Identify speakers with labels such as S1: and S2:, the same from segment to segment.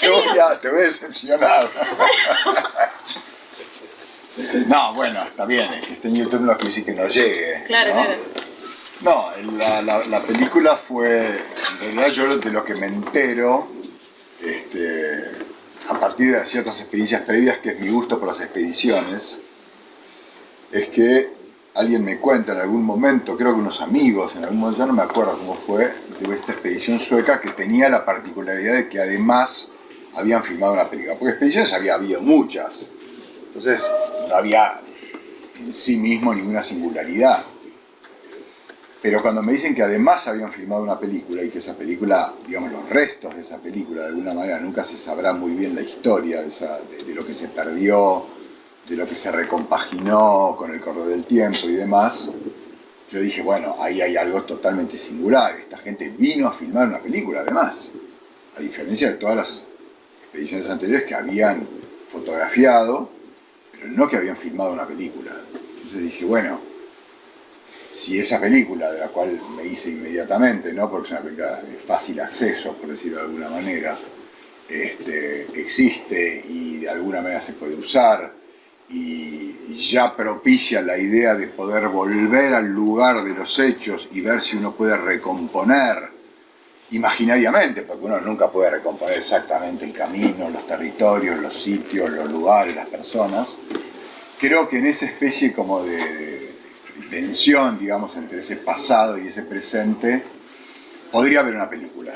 S1: te voy a, te voy a decepcionar. No, bueno, está bien, es que esté en YouTube no quiere decir que no llegue.
S2: Claro,
S1: ¿no?
S2: claro.
S1: No, la, la- la película fue, en realidad yo de lo que me entero, este, a partir de ciertas experiencias previas, que es mi gusto por las expediciones, es que alguien me cuenta en algún momento, creo que unos amigos, en algún momento, ya no me acuerdo cómo fue, de esta expedición sueca que tenía la particularidad de que además habían filmado una película. Porque expediciones había habido muchas, entonces no había en sí mismo ninguna singularidad. Pero cuando me dicen que además habían filmado una película y que esa película, digamos, los restos de esa película, de alguna manera nunca se sabrá muy bien la historia de, esa- de- de lo que se perdió, de lo que se recompaginó con el correr del tiempo y demás, yo dije, bueno, ahí hay algo totalmente singular. Esta gente vino a filmar una película, además, a diferencia de todas las expediciones anteriores que habían fotografiado, pero no que habían filmado una película. Entonces dije, bueno, si esa película, de la cual me hice inmediatamente, ¿no? porque es una película de fácil acceso, por decirlo de alguna manera, este, existe y de alguna manera se puede usar y ya propicia la idea de poder volver al lugar de los hechos y ver si uno puede recomponer imaginariamente, porque uno nunca puede recomponer exactamente el camino, los territorios, los sitios, los lugares, las personas, creo que en esa especie como de, tensión, digamos, entre ese pasado y ese presente, podría haber una película.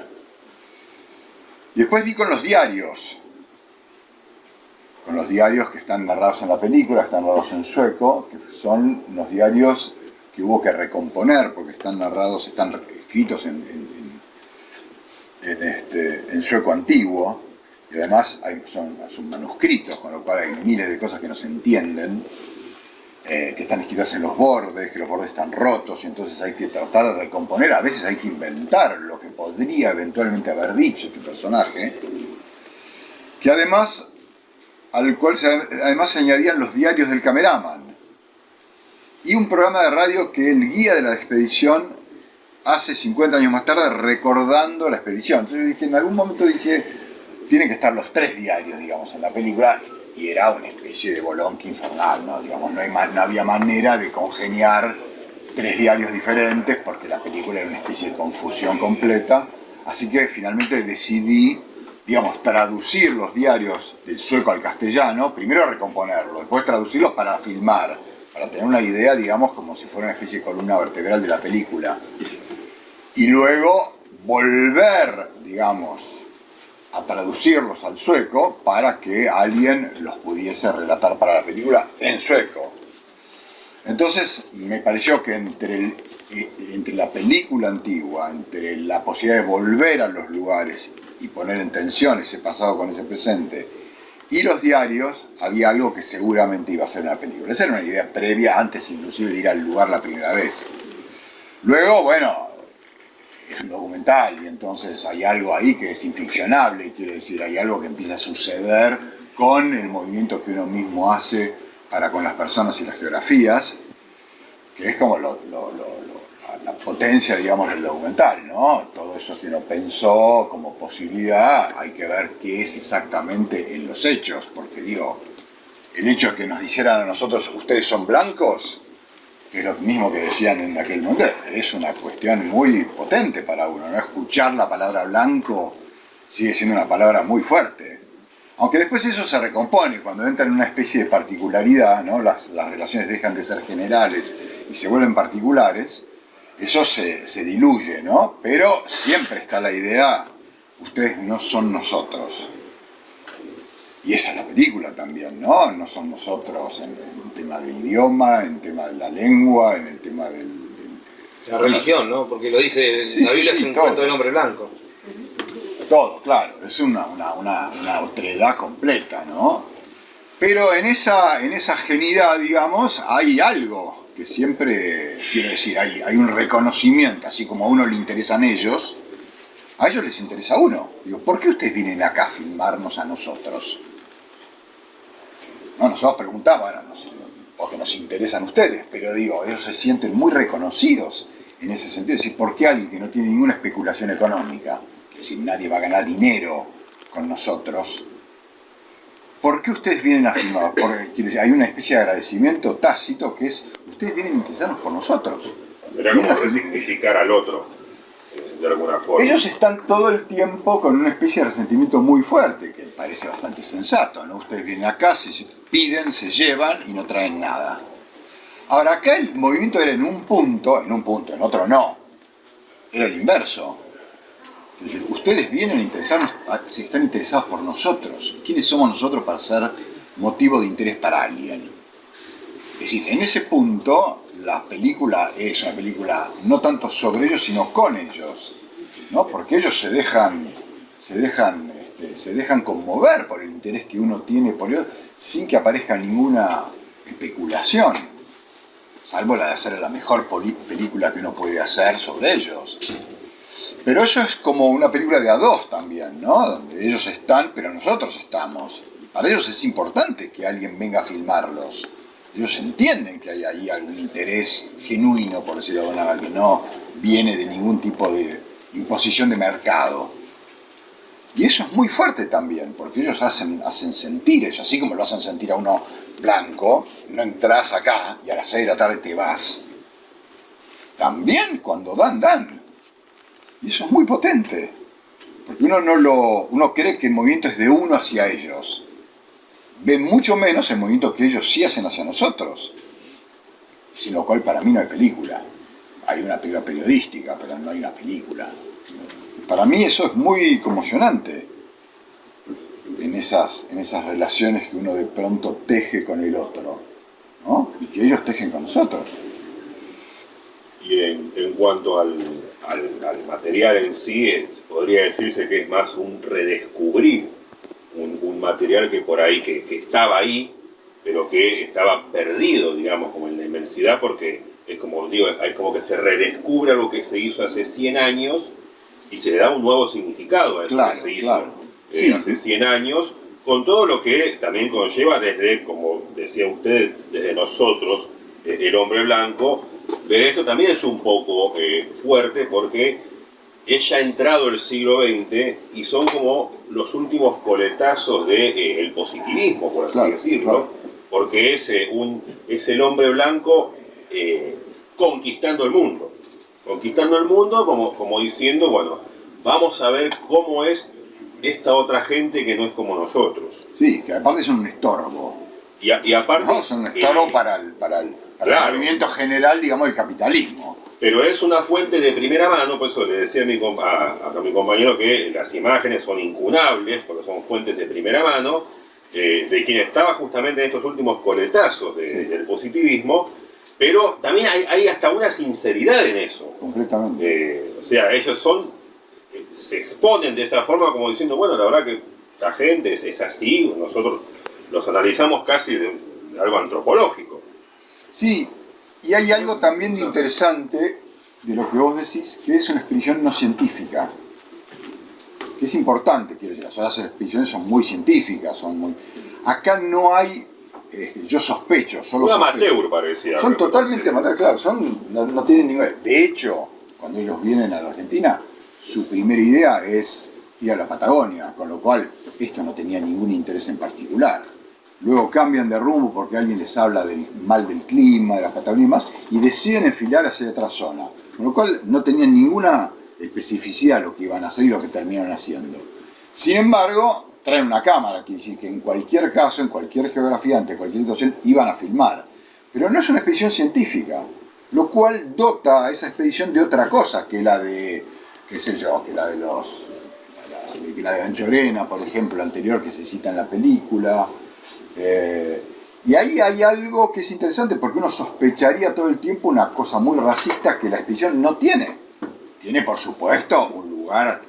S1: Y después di con los diarios, con los diarios que están narrados en la película, están narrados en sueco, que son los diarios que hubo que recomponer, porque están narrados, están escritos en- este, en sueco antiguo, y además hay- son, son manuscritos, con lo cual hay miles de cosas que no se entienden, eh, que están escritas en los bordes, que los bordes están rotos, y entonces hay que tratar de recomponer, a veces hay que inventar lo que podría eventualmente haber dicho este personaje, que además, al cual se, además se añadían los diarios del cameraman, y un programa de radio que el guía de la expedición hace 50 años más tarde recordando la expedición. Entonces yo dije, en algún momento dije, tienen que estar los tres diarios, digamos, en la película, y era una especie de bolonqui infernal, ¿no? Digamos, no, hay no había manera de congeniar tres diarios diferentes, porque la película era una especie de confusión completa, así que finalmente decidí, digamos, traducir los diarios del sueco al castellano, primero recomponerlos, después traducirlos para filmar, para tener una idea, digamos, como si fuera una especie de columna vertebral de la película y luego volver, digamos, a traducirlos al sueco para que alguien los pudiese relatar para la película en sueco. Entonces me pareció que entre, eh, entre la película antigua, entre la posibilidad de volver a los lugares y poner en tensión ese pasado con ese presente, y los diarios, había algo que seguramente iba a ser una película. Esa era una idea previa, antes inclusive de ir al lugar la primera vez. Luego, bueno, es un documental y entonces hay algo ahí que es inficcionable, quiero decir, hay algo que empieza a suceder con el movimiento que uno mismo hace para con las personas y las geografías, que es como la potencia, digamos, del documental, ¿no? Todo eso que uno pensó como posibilidad, hay que ver qué es exactamente en los hechos, porque digo, el hecho de que nos dijeran a nosotros, ustedes son blancos, que es lo mismo que decían en aquel momento, es una cuestión muy potente para uno, ¿no? Escuchar la palabra blanco sigue siendo una palabra muy fuerte. Aunque después eso se recompone, cuando entra en una especie de particularidad, ¿no? las, las relaciones dejan de ser generales y se vuelven particulares, eso se, se diluye, ¿no? Pero siempre está la idea, ustedes no son nosotros. Y esa es la película también, ¿no? No son nosotros en el tema del idioma, en el tema de la lengua, en el tema del... del-
S3: La religión, ¿no? Porque lo dice,
S1: Sí,
S3: la
S1: sí,
S3: Biblia
S1: sí,
S3: es un
S1: todo.
S3: cuento del hombre blanco.
S1: todo, claro, es una, una, una, una otredad completa, ¿no? Pero en esa, en esa genidad, digamos, hay algo que siempre, quiero decir, hay, hay un reconocimiento, así como a uno le interesan ellos, a ellos les interesa uno. Digo, ¿por qué ustedes vienen acá a filmarnos a nosotros? No, nosotros nos- porque nos interesan ustedes, pero digo, ellos se sienten muy reconocidos en ese sentido. Es decir, ¿por qué alguien que no tiene ninguna especulación económica, quiero decir, nadie va a ganar dinero con nosotros, ¿por qué ustedes vienen a filmar? Porque hay una especie de agradecimiento tácito que es, ustedes vienen a interesarnos por nosotros.
S2: Era como resignificar al otro,
S1: Ellos están todo el tiempo con una especie de resentimiento muy fuerte, que parece bastante sensato, ¿no? Ustedes vienen acá, se piden, se llevan y no traen nada. Ahora, acá el movimiento era en un punto, en un punto, en otro no. Era el inverso. Ustedes vienen a interesarnos, si están interesados por nosotros. ¿Quiénes somos nosotros para ser motivo de interés para alguien? Es decir, en ese punto la película es una película no tanto sobre ellos, sino con ellos. ¿no? Porque ellos se dejan, se dejan, este, se dejan conmover por el interés que uno tiene por ellos, sin que aparezca ninguna especulación salvo la de hacer la mejor película que uno puede hacer sobre ellos. Pero eso es como una película de a dos también, ¿no? Donde ellos están, pero nosotros estamos. Para ellos es importante que alguien venga a filmarlos. Ellos entienden que hay ahí algún interés genuino, por decirlo de alguna manera, que no viene de ningún tipo de imposición de mercado. Y eso es muy fuerte también, porque ellos hacen, hacen sentir eso, así como lo hacen sentir a uno blanco, no entras acá y a las 6 de la tarde te vas. También cuando dan, dan. Y eso es muy potente. Porque uno, no lo, uno cree que el movimiento es de uno hacia ellos. Ve mucho menos el movimiento que ellos sí hacen hacia nosotros. Sin lo cual para mí no hay película. Hay una película periodística, pero no hay una película. Para mí eso es muy conmocionante en esas, en esas relaciones que uno de pronto teje con el otro, ¿no? Y que ellos tejen con nosotros.
S2: Y en, cuanto al, al, material en sí, podría decirse que es más un redescubrir un, un material que por ahí, que, que, estaba ahí, pero que estaba perdido, digamos, como en la inmensidad, porque es como digo, es como que se redescubre algo que se hizo hace 100 años y se le da un nuevo significado a eso que se hizo eh, hace 100 años, con todo lo que también conlleva desde, como decía usted, desde nosotros, eh, el hombre blanco, pero esto también es un poco eh, fuerte porque es ya entrado el siglo XX y son como los últimos coletazos del positivismo, por así decirlo, porque es, un, es el hombre blanco conquistando el mundo conquistando el mundo como, como diciendo, bueno, vamos a ver cómo es esta otra gente que no es como nosotros.
S1: Sí, que aparte son un estorbo.
S2: Y, y aparte...
S1: No, son un estorbo para, el, para, el, movimiento general, digamos, del capitalismo.
S2: Pero es una fuente de primera mano, por eso le decía a mi, a, mi compañero que las imágenes son incunables, porque son fuentes de primera mano, eh, de quien estaba justamente en estos últimos coletazos del positivismo, pero también hay, hasta una sinceridad en eso.
S1: Completamente.
S2: Eh, o sea, ellos son, eh, se exponen de esa forma como diciendo, bueno, la verdad que la gente es, así, nosotros los analizamos casi de, algo antropológico.
S1: Sí, y hay algo también de interesante de lo que vos decís, que es una expedición no científica. Que es importante, quiero decir, las expediciones son muy científicas, son muy... Acá no hay este, yo sospecho, solo
S2: Un amateur parecía.
S1: Son totalmente amateur, claro, son, no, tienen ningún... De hecho, cuando ellos vienen a la Argentina, su primera idea es ir a la Patagonia, con lo cual esto no tenía ningún interés en particular. Luego cambian de rumbo porque alguien les habla del mal del clima, de la Patagonia y deciden enfilar hacia otra zona. Con lo cual no tenían ninguna especificidad lo que iban a hacer y lo que terminan haciendo. Sin embargo, traen una cámara, quiere decir que en cualquier caso, en cualquier geografía, ante cualquier situación, iban a filmar. Pero no es una expedición científica, lo cual dota a esa expedición de otra cosa que la de, qué sé yo, que la de los, que la de Anchorena, por ejemplo, anterior que se cita en la película. Eh, y ahí hay algo que es interesante porque uno sospecharía todo el tiempo una cosa muy racista que la expedición no tiene. Tiene, por supuesto, un lugar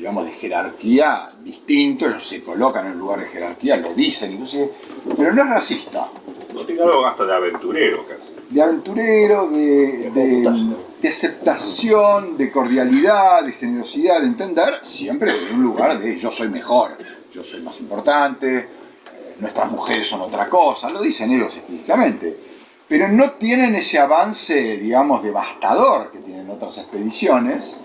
S1: digamos, de jerarquía distinto, ellos se colocan en un lugar de jerarquía, lo dicen inclusive, pero no es racista.
S2: No tiene algo hasta de aventurero casi.
S1: De aventurero, de, de, aceptación, de cordialidad, de generosidad, de entender, siempre en un lugar de yo soy mejor, yo soy más importante, nuestras mujeres son otra cosa, lo dicen ellos explícitamente. Pero no tienen ese avance, digamos, devastador que tienen otras expediciones,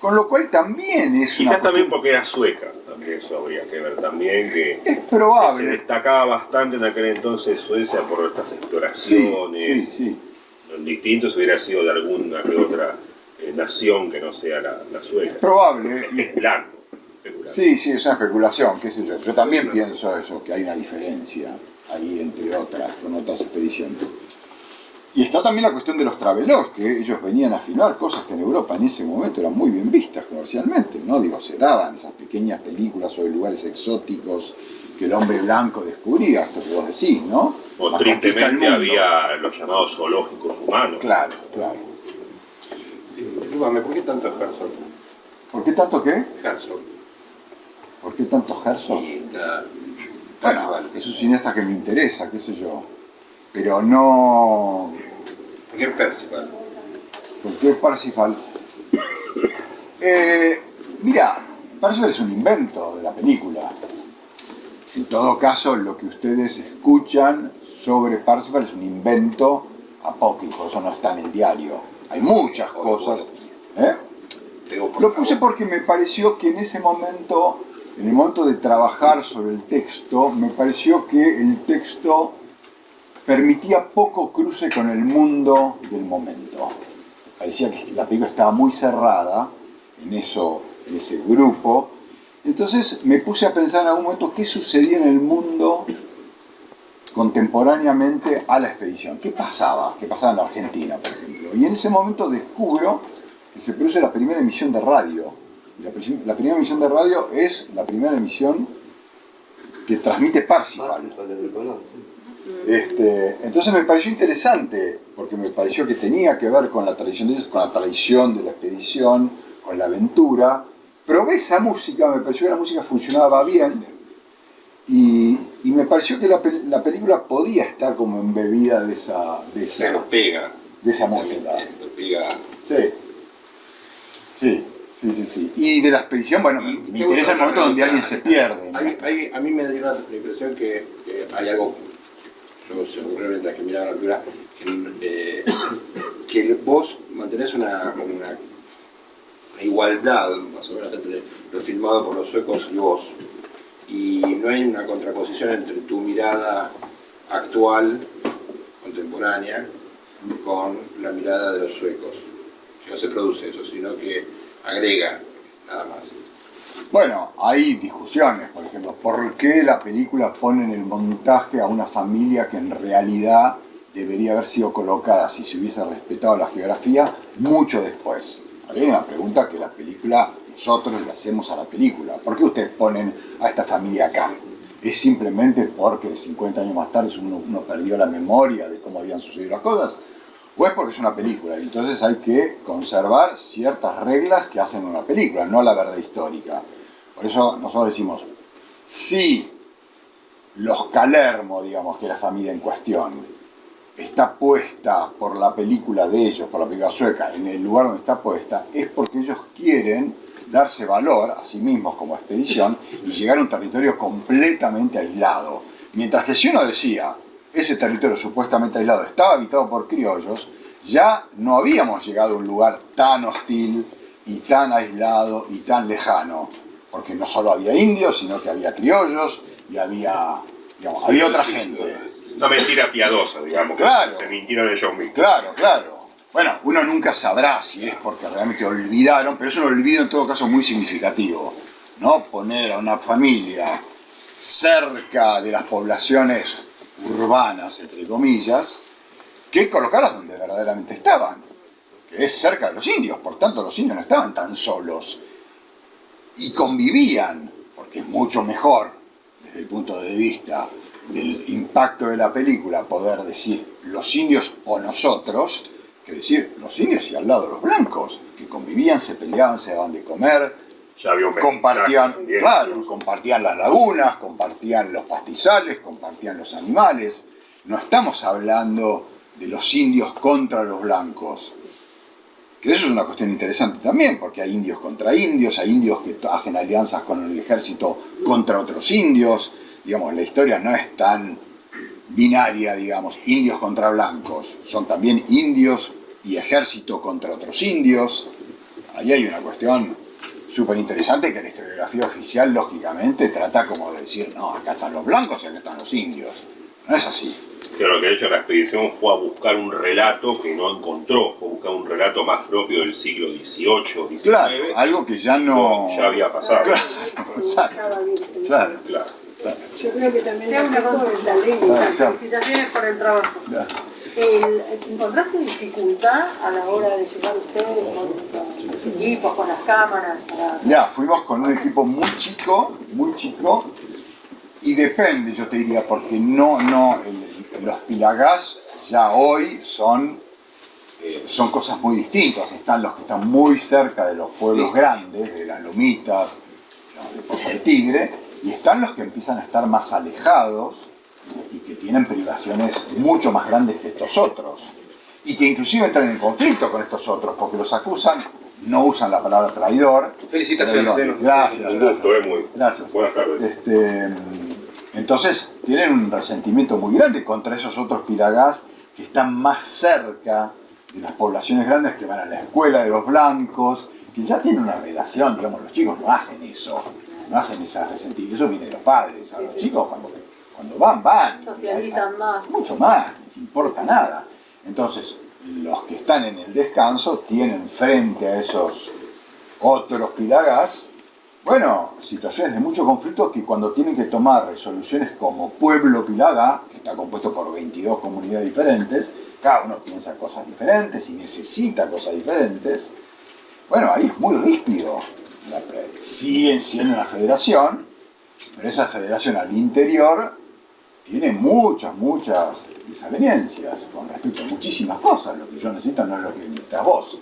S1: con lo cual también es
S2: Quizás también porque era sueca. también eso habría que ver también, que
S1: Es
S2: se
S1: probable.
S2: destacaba bastante en aquel entonces Suecia por estas
S1: Sí,
S2: exploraciones.
S1: sí, sí.
S2: Distinto si hubiera sido de alguna que otra eh, nación que no sea la, la sueca.
S1: Es probable. y-
S2: Especulando, especulando.
S1: Sí, sí, es una especulación, qué sé yo. Yo también pienso eso, que hay una diferencia ahí entre otras, con otras expediciones. Y está también la cuestión de los travelogues, que ellos venían a filmar cosas que en Europa en ese momento eran muy bien vistas comercialmente, ¿no? Digo, se daban esas pequeñas películas sobre lugares exóticos que el hombre blanco descubría, esto que vos decís, ¿no?
S2: O
S1: del
S2: tristemente
S1: mundo.
S2: había los llamados zoológicos humanos.
S1: Claro, claro.
S4: Disculpame, ¿por qué tanto Herzog?
S1: ¿Por qué tanto qué?
S4: Herzog.
S1: ¿Por qué tanto Herzog? Bueno, es un cineasta que me interesa, qué sé yo. Pero no...
S4: ¿Por qué Percival?
S1: ¿Por qué Parsifal? Eh, mira, Parsifal es un invento de la película. En todo caso, lo que ustedes escuchan sobre Parsifal es un invento apócrifo, eso no está en el diario. Hay muchas cosas. ¿eh? Lo puse porque me pareció que en ese momento, en el momento de trabajar sobre el texto, me pareció que el texto permitía poco cruce con el mundo del momento. Parecía que la película estaba muy cerrada en, eso, en ese grupo. Entonces me puse a pensar en algún momento qué sucedía en el mundo contemporáneamente a la expedición. ¿Qué pasaba? ¿Qué pasaba en la Argentina, por ejemplo? Y en ese momento descubro que se produce la primera emisión de radio. La, pri- la primera emisión de radio es la primera emisión que transmite Parsifal. Este, entonces me pareció interesante, porque me pareció que tenía que ver con la tradición de ellos, con la tradición de la expedición, con la aventura. Probé esa música, me pareció que la música funcionaba bien, y, y me pareció que la, la película podía estar como embebida de esa, de
S4: Se
S1: esa,
S4: lo pega.
S1: de esa música.
S4: Lo pega.
S1: Sí. Sí, sí, sí, sí. Y de la expedición, bueno, me, interesa el momento donde alguien se pierde. ¿no?
S4: Hay- hay- a mí me dio la, impresión que, que hay algo, yo se me ocurrió mientras que miraba la que, eh, que vos mantenés una, una, una igualdad más o menos entre lo filmado por los suecos y vos. Y no hay una contraposición entre tu mirada actual, contemporánea, con la mirada de los suecos. Que no se produce eso, sino que agrega nada más.
S1: Bueno, hay discusiones, por ejemplo, ¿por qué la película pone en el montaje a una familia que en realidad debería haber sido colocada, si se hubiese respetado la geografía, mucho después? Hay una pregunta que la película, nosotros le hacemos a la película. ¿Por qué ustedes ponen a esta familia acá? ¿Es simplemente porque 50 años más tarde uno, uno perdió la memoria de cómo habían sucedido las cosas? ¿O es porque es una película? Entonces hay que conservar ciertas reglas que hacen una película, no la verdad histórica. Por eso nosotros decimos, si los Calermo, digamos, que es la familia en cuestión, está puesta por la película de ellos, por la película sueca, en el lugar donde está puesta, es porque ellos quieren darse valor a sí mismos como expedición y llegar a un territorio completamente aislado. Mientras que si uno decía, ese territorio supuestamente aislado estaba habitado por criollos, ya no habíamos llegado a un lugar tan hostil y tan aislado y tan lejano, porque no solo había indios, sino que había criollos y había, digamos, había otra gente.
S2: Una mentira piadosa, digamos.
S1: Claro.
S2: Se mintieron ellos mismos.
S1: Claro, claro. Bueno, uno nunca sabrá si es porque realmente olvidaron, pero es un olvido en todo caso muy significativo. ¿No? Poner a una familia cerca de las poblaciones urbanas, entre comillas, que colocarlas donde verdaderamente estaban, que es cerca de los indios. Por tanto, los indios no estaban tan solos y convivían, porque es mucho mejor desde el punto de vista del impacto de la película poder decir los indios o nosotros, que decir los indios y al lado los blancos, que convivían, se peleaban, se daban de comer, Compartían, claro, compartían las lagunas, compartían los pastizales, compartían los animales. No estamos hablando de los indios contra los blancos. Que eso es una cuestión interesante también, porque hay indios contra indios, hay indios que hacen alianzas con el ejército contra otros indios. Digamos, la historia no es tan binaria, digamos, indios contra blancos. Son también indios y ejército contra otros indios. Ahí hay una cuestión súper interesante que la historiografía oficial, lógicamente, trata como de decir, no, acá están los blancos y acá están los indios. No es así.
S2: Claro, que de hecho la expedición fue a buscar un relato que no encontró, fue a buscar un relato más propio del siglo XVIII, XIX.
S1: Claro, algo que ya no...
S2: ya había pasado.
S1: Claro, exacto. Claro,
S2: Claro.
S1: claro,
S5: Yo creo que también
S6: hago una consulta.
S5: es la lengua.
S1: claro, claro,
S6: Felicitaciones por el trabajo.
S1: claro.
S6: El- ¿Encontraste dificultad a la hora de llegar ustedes con los equipos, con las cámaras? Para...
S1: Ya, fuimos con un equipo muy chico, muy chico, y depende, yo te diría, porque no, no, el- los pilagás ya hoy son, eh, son cosas muy distintas. Están los que están muy cerca de los pueblos grandes, de las lomitas, de Pozo de Tigre, y están los que empiezan a estar más alejados y que tienen privaciones mucho más grandes que estos otros. Y que inclusive entran en conflicto con estos otros, porque los acusan, no usan la palabra traidor,
S3: Felicitaciones.
S1: Gracias,
S2: Un
S1: gracias.
S2: gusto, eh, muy.
S1: Gracias.
S2: Buenas tardes.
S1: Este, entonces tienen un resentimiento muy grande contra esos otros piragás que están más cerca de las poblaciones grandes que van a la escuela de los blancos, que ya tienen una relación, digamos, los chicos no hacen eso, no hacen esa resentimiento, eso viene de los padres, a los chicos cuando, cuando van, van.
S6: Socializan más.
S1: Mucho más, les importa nada. Entonces, los que están en el descanso tienen frente a esos otros pilagás, bueno, situaciones de mucho conflicto que cuando tienen que tomar resoluciones como pueblo pilagá, que está compuesto por 22 comunidades diferentes, cada uno piensa cosas diferentes y necesita cosas diferentes, bueno, ahí es muy ríspido. Siguen siendo una federación, pero esa federación al interior tiene muchas, muchas desavenencias con respecto a muchísimas cosas. Lo que yo necesito no es lo que necesitas vos.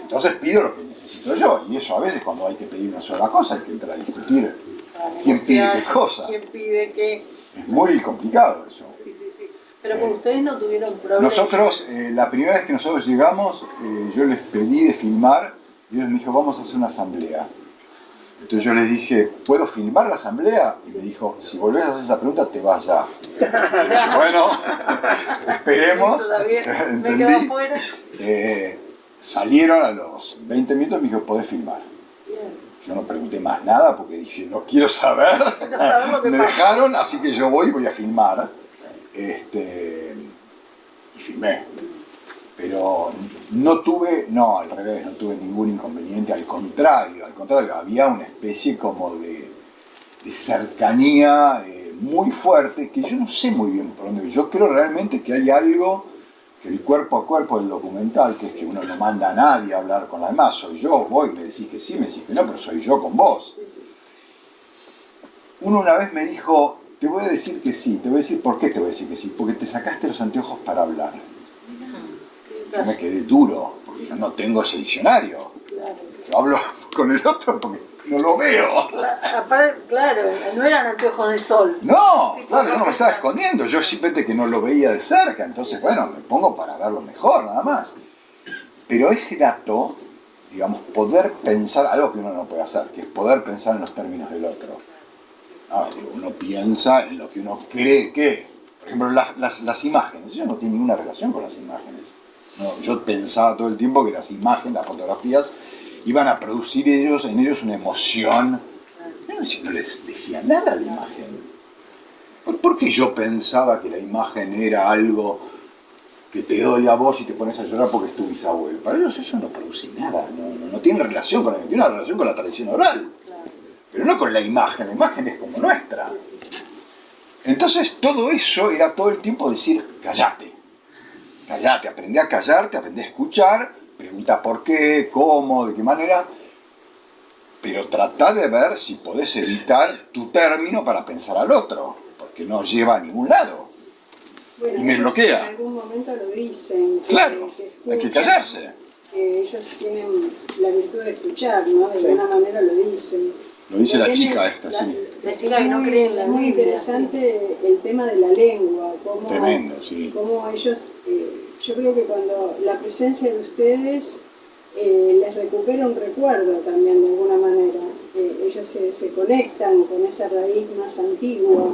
S1: Entonces pido lo que necesito yo. Y eso a veces cuando hay que pedir una sola cosa hay que entrar a discutir. ¿Quién pide qué cosa?
S6: ¿Quién pide qué?
S1: Es muy complicado eso.
S6: Sí, sí, sí. Pero con ustedes no tuvieron problemas.
S1: Nosotros, eh, la primera vez que nosotros llegamos, eh, yo les pedí de filmar y ellos me dijo, vamos a hacer una asamblea. Entonces yo les dije, ¿puedo filmar la asamblea? Y me dijo, si volvés a hacer esa pregunta, te vas ya. Dije, bueno, esperemos.
S6: Todavía me quedo
S1: Entendí.
S6: afuera.
S1: Eh, salieron a los 20 minutos y me dijo, ¿podés filmar?
S6: Bien.
S1: Yo no pregunté más nada porque dije, no quiero saber. Me
S6: pasa.
S1: dejaron, así que yo voy y voy a filmar. Este, y filmé. Pero no tuve, no, al revés, no tuve ningún inconveniente, al contrario, al contrario, había una especie como de, cercanía eh, muy fuerte que yo no sé muy bien por dónde. Yo creo realmente que hay algo que el cuerpo a cuerpo del documental, que es que uno no manda a nadie a hablar con la demás, soy yo, voy, me decís que sí, me decís que no, pero soy yo con vos. Uno una vez me dijo, te voy a decir que sí, te voy a decir por qué te voy a decir que sí, porque te sacaste los anteojos para hablar. Yo me quedé duro, porque yo no tengo ese diccionario.
S6: Claro.
S1: Yo hablo con el otro porque no lo veo.
S6: Cla- aparte, claro, no eran anteojos de sol.
S1: No, claro, yo no me estaba escondiendo, yo simplemente que no lo veía de cerca, entonces bueno, me pongo para verlo mejor, nada más. Pero ese dato, digamos, poder pensar, algo que uno no puede hacer, que es poder pensar en los términos del otro. Ah, uno piensa en lo que uno cree que, por ejemplo, las, las- las imágenes, eso no tiene ninguna relación con las imágenes. Yo pensaba todo el tiempo que las imágenes, las fotografías, iban a producir en ellos una emoción. No, si no les decía nada la imagen. ¿Por, qué yo pensaba que la imagen era algo que te doy a vos y te pones a llorar porque es tu bisabuelo? Para ellos eso no produce nada, no, tiene relación con la, tiene una relación con la tradición oral, pero no con la imagen, la imagen es como nuestra. Entonces todo eso era todo el tiempo decir, callate, callate, aprendí a callarte, aprendí a escuchar, pregunta por qué, cómo, de qué manera, pero trata de ver si podés evitar tu término para pensar al otro, porque no lleva a ningún lado.
S5: Bueno,
S1: Y me bloquea.
S5: En algún momento lo dicen. que-
S1: Claro,
S5: que
S1: hay que callarse.
S5: Que ellos tienen la virtud de escuchar, ¿no? De alguna manera lo dicen.
S1: Lo dice la chica
S5: es
S1: esta,
S5: la-
S1: sí.
S6: La chica que no
S5: muy-
S6: cree en la
S5: muy interesante el tema de la lengua, cómo,
S1: Tremendo, sí.
S5: cómo ellos, eh, yo creo que cuando la presencia de ustedes eh, les recupera un recuerdo también de alguna manera, Eh, ellos se, se conectan con esa raíz más antigua,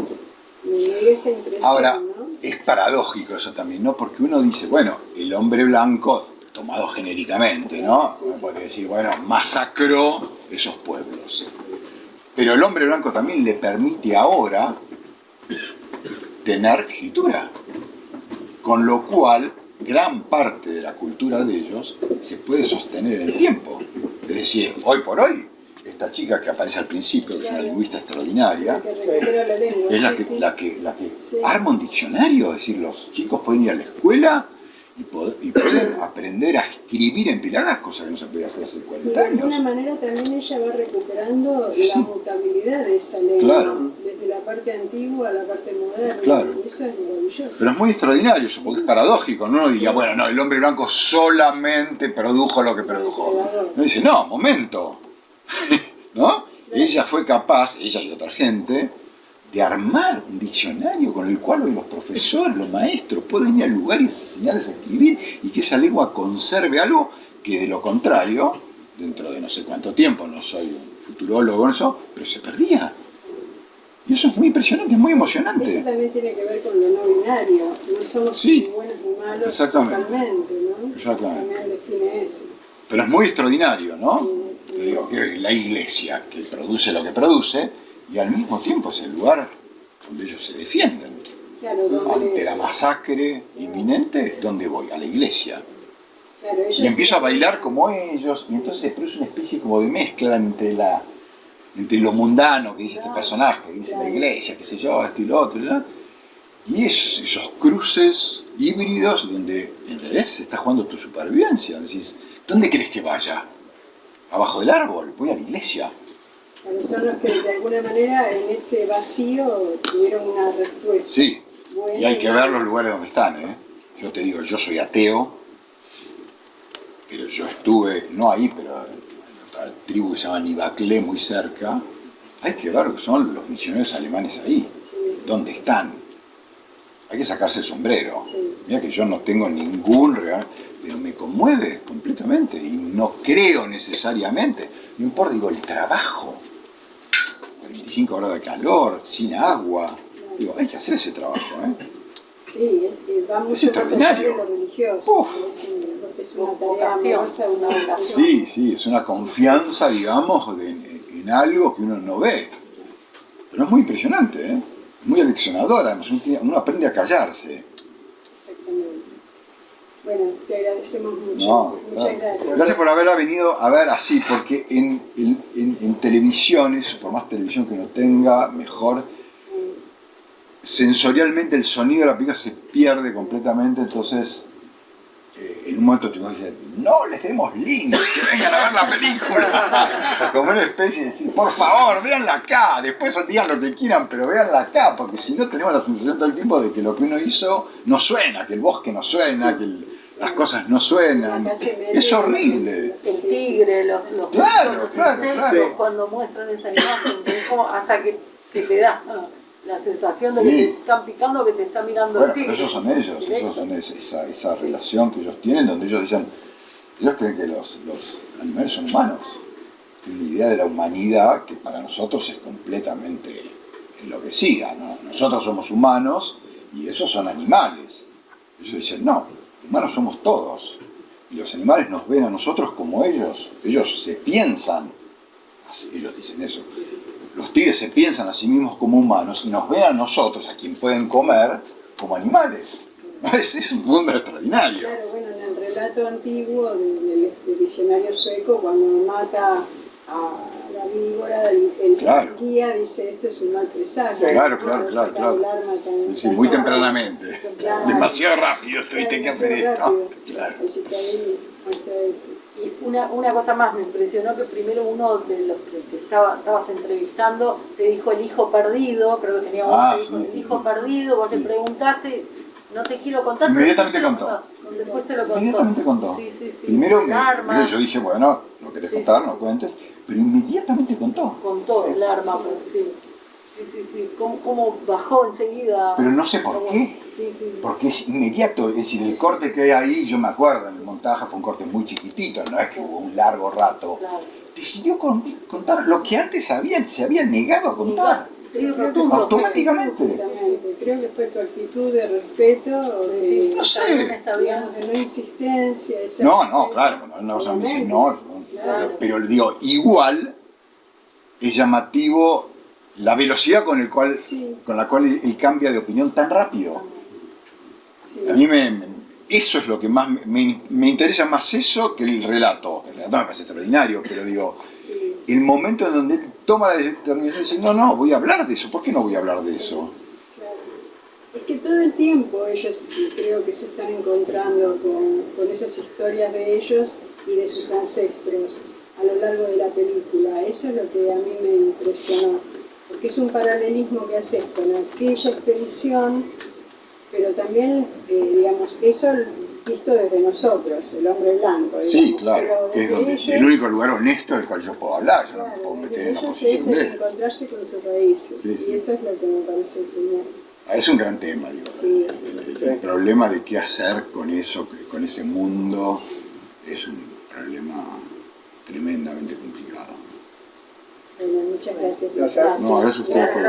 S5: me dio esa impresión,
S1: Ahora,
S5: ¿no?
S1: es paradójico eso también, ¿no? Porque uno dice, bueno, el hombre blanco, tomado genéricamente, ¿no? Uno podría decir, bueno, masacró esos pueblos. Pero el hombre blanco también le permite ahora tener escritura. Con lo cual, gran parte de la cultura de ellos se puede sostener en el tiempo. Es decir, hoy por hoy, esta chica que aparece al principio, que es una lingüista extraordinaria, es la que, la que, la que
S5: Sí.
S1: arma un diccionario, es decir, los chicos pueden ir a la escuela y, y pueden aprender a escribir en Pilagás, cosa que no se podía hacer hace
S5: Y
S1: 40
S5: de alguna
S1: años.
S5: manera también ella va recuperando
S1: Sí.
S5: la mutabilidad de esa lengua,
S1: Claro.
S5: desde la parte antigua a la parte moderna.
S1: Claro.
S5: Y eso es maravilloso.
S1: Pero es muy extraordinario eso, porque es paradójico, ¿no? Uno diría, bueno, no, el hombre blanco solamente produjo lo que produjo. No dice, no, momento. ¿No? Ella fue capaz, ella y otra gente, de armar un diccionario con el cual hoy los profesores, los maestros pueden ir a lugares y enseñarles a escribir y que esa lengua conserve algo que de lo contrario, dentro de no sé cuánto tiempo, no soy un futurólogo en eso, pero se perdía. Y eso es muy impresionante, es muy
S5: Eso
S1: emocionante.
S5: también tiene que ver con lo no binario. No somos
S1: Sí.
S5: ni buenos ni malos
S1: Exactamente.
S5: totalmente, ¿no?
S1: Exactamente.
S5: También define eso.
S1: Pero es muy extraordinario, ¿no?
S5: Sí.
S1: Yo digo, que la iglesia que produce lo que produce y al mismo tiempo es el lugar donde ellos se defienden.
S5: Claro,
S1: Ante la masacre inminente, ¿dónde voy? A la iglesia.
S5: claro,
S1: Y empiezo a bailar como ellos, y entonces se produce una especie como de mezcla entre la entre lo mundano que dice este personaje, que dice la iglesia, qué sé yo, esto y lo otro, ¿no? y es, esos cruces híbridos donde en realidad se está jugando tu supervivencia. Decís, ¿dónde querés que vaya? Abajo del árbol, voy a la iglesia.
S5: Claro, son los que de alguna manera en ese vacío tuvieron una respuesta.
S1: Sí,
S5: buena
S1: y hay que ver los lugares donde están, ¿eh? Yo te digo, yo soy ateo, pero yo estuve, no ahí, pero en otra tribu que se llama Nibaclé, muy cerca. Hay que ver que son los misioneros alemanes ahí,
S5: Sí,
S1: dónde están. Hay que sacarse el sombrero.
S5: sí.
S1: Mira que yo no tengo ningún real, pero me conmueve completamente y no creo necesariamente. No importa, digo, el trabajo. 45 grados de calor, sin agua. Digo, hay que hacer ese trabajo, ¿eh?
S5: Sí, es va mucho allá
S1: extraordinario.
S5: religioso.
S1: Uf.
S5: Es, es una
S6: Vocación,
S5: una vocación.
S1: Sí, sí, es una confianza, digamos, de- en, algo que uno no ve. Pero es muy impresionante, ¿eh? Muy aleccionador, además uno, tiene- uno aprende a callarse.
S5: Bueno, te agradecemos mucho.
S1: No,
S5: Muchas
S1: claro.
S5: gracias.
S1: Gracias por haber venido a ver así, porque en, en- en- en televisiones, por más televisión que uno tenga, mejor, sensorialmente el sonido de la película se pierde completamente, entonces eh, en un momento te vas a decir, no les demos links, que vengan a ver la película. Como una especie de decir, por favor, véanla acá, después digan lo que quieran, pero véanla acá, porque si no tenemos la sensación todo el tiempo de que lo que uno hizo no suena, que el bosque no suena, que el- las cosas no suenan. Es horrible.
S6: El tigre, los, los,
S1: Claro,
S6: los
S1: claro,
S6: insectos,
S1: claro.
S6: cuando muestran esa imagen, que es como hasta que, que te da la sensación de que te están picando, que te está mirando
S1: Bueno,
S6: el tigre.
S1: pero esos son ellos, esos son es- esa, esa relación que ellos tienen, donde ellos dicen, ellos creen que los, los animales son humanos. Tienen la idea de la humanidad que para nosotros es completamente enloquecida. ¿no? Nosotros somos humanos y esos son animales. Ellos dicen, no, humanos somos todos. Y los animales nos ven a nosotros como ellos. Ellos se piensan, ellos dicen eso, los tigres se piensan a sí mismos como humanos y nos ven a nosotros, a quien pueden comer, como animales. Es, un mundo extraordinario.
S5: Claro, bueno, en el relato antiguo de- del, del diccionario sueco, cuando mata a la víbora, el, el
S1: Claro.
S5: guía dice esto es un mal presagio.
S1: Claro, claro, claro, claro.
S5: el arma tan-
S1: Sí,
S5: tan
S1: muy tempranamente. Demasiado rápido tuviste que hacer esto. Claro.
S5: Así que ahí muestra eso.
S6: Y una, una cosa más me impresionó que primero uno de los que, que estaba, estabas entrevistando te dijo el hijo perdido, creo que tenía vos,
S1: Ah,
S6: te
S1: sí,
S6: el hijo
S1: sí.
S6: perdido, vos le preguntaste, no te quiero contar,
S1: Inmediatamente
S6: te
S1: contó.
S6: Después te lo contó.
S1: Inmediatamente contó.
S6: Sí, sí, sí.
S1: Primero me, yo dije, bueno, no querés contar, no cuentes, pero inmediatamente contó.
S6: contó el arma,
S5: Sí.
S6: pero sí. Sí, sí, sí. ¿Cómo, cómo bajó enseguida?
S1: Pero no sé por
S6: Cómo-
S1: qué.
S6: Sí, sí, sí.
S1: Porque es inmediato, es decir, el corte que hay ahí, yo me acuerdo, en el montaje fue un corte muy chiquitito, no es que hubo un largo rato.
S6: Claro.
S1: Decidió con- contar lo que antes habían, se habían negado a contar.
S6: Sí, rotundo.
S1: Automáticamente.
S5: Creo que fue tu actitud de respeto, de,
S1: No sé.
S5: digamos, de no insistencia.
S1: No, no, claro, cuando una cosa me dice no, yo-
S5: Claro.
S1: pero, digo, igual es llamativo la velocidad con, el cual,
S5: Sí,
S1: con la cual él, él cambia de opinión tan rápido.
S5: sí.
S1: A mí me, me- eso es lo que más me, me- interesa más eso que el relato. El relato me parece extraordinario, pero digo,
S5: sí.
S1: el momento en donde él toma la determinación de decir, no, no, voy a hablar de eso, ¿por qué no voy a hablar de eso?
S5: Claro. Es que todo el tiempo ellos creo que se están encontrando con, con esas historias de ellos y de sus ancestros a lo largo de la película. Eso es lo que a mí me impresionó, porque es un paralelismo que haces con aquella expedición, pero también, eh, digamos, eso visto desde nosotros, el hombre blanco.
S1: Sí,
S5: digamos,
S1: claro,
S5: pero
S1: que es donde,
S5: ellos-
S1: el único lugar honesto del cual yo puedo hablar, yo no me
S5: Claro,
S1: puedo meter en la posición
S5: es
S1: de él.
S5: encontrarse con sus raíces,
S1: Sí, sí.
S5: y eso es lo que me parece genial.
S1: Ah, Es un gran tema, digo.
S5: Sí.
S1: El, el- el problema de qué hacer con eso, con ese mundo, es un problema tremendamente complicado.
S5: Bueno, muchas gracias.
S4: gracias.
S1: No, gracias a ustedes por